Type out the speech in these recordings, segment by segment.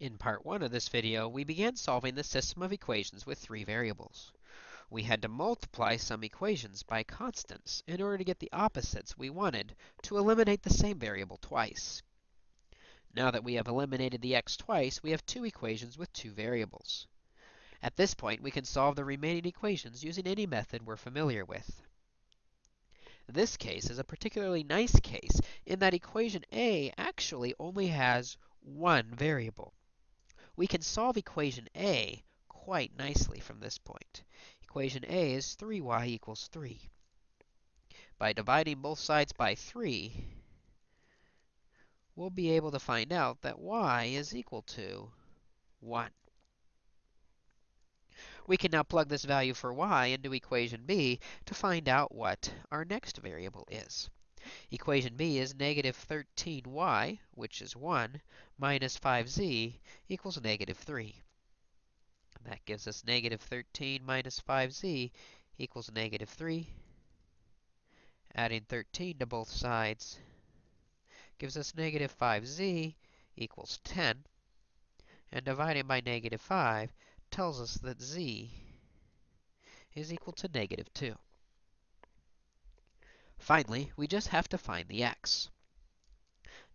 In part 1 of this video, we began solving the system of equations with three variables. We had to multiply some equations by constants in order to get the opposites we wanted to eliminate the same variable twice. Now that we have eliminated the x twice, we have two equations with two variables. At this point, we can solve the remaining equations using any method we're familiar with. This case is a particularly nice case in that equation a actually only has one variable. We can solve equation a quite nicely from this point. Equation a is 3y equals 3. By dividing both sides by 3, we'll be able to find out that y is equal to 1. We can now plug this value for y into equation b to find out what our next variable is. Equation b is negative 13y, which is 1, minus 5z equals negative 3. And that gives us negative 13 minus 5z equals negative 3. Adding 13 to both sides gives us negative 5z equals 10. And dividing by negative 5 tells us that z is equal to negative 2. Finally, we just have to find the x.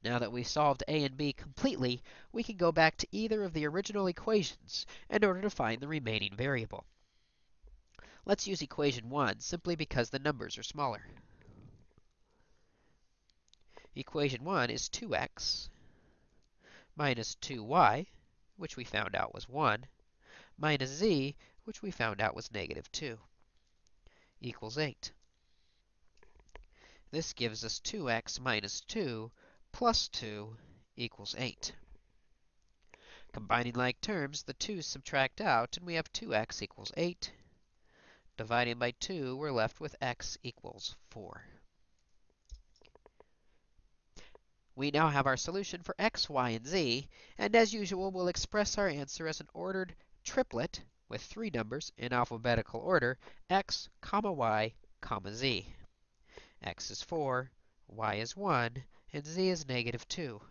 Now that we've solved a and b completely, we can go back to either of the original equations in order to find the remaining variable. Let's use equation 1 simply because the numbers are smaller. Equation 1 is 2x minus 2y, which we found out was 1, minus z, which we found out was negative 2, equals 8. This gives us 2x minus 2 plus 2 equals 8. Combining like terms, the 2's subtract out, and we have 2x equals 8. Dividing by 2, we're left with x equals 4. We now have our solution for x, y, and z, and as usual, we'll express our answer as an ordered triplet with three numbers in alphabetical order, x, comma y, comma z. x is 4, y is 1, and z is negative 2.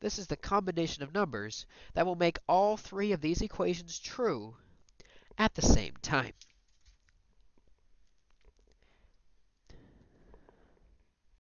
This is the combination of numbers that will make all three of these equations true at the same time.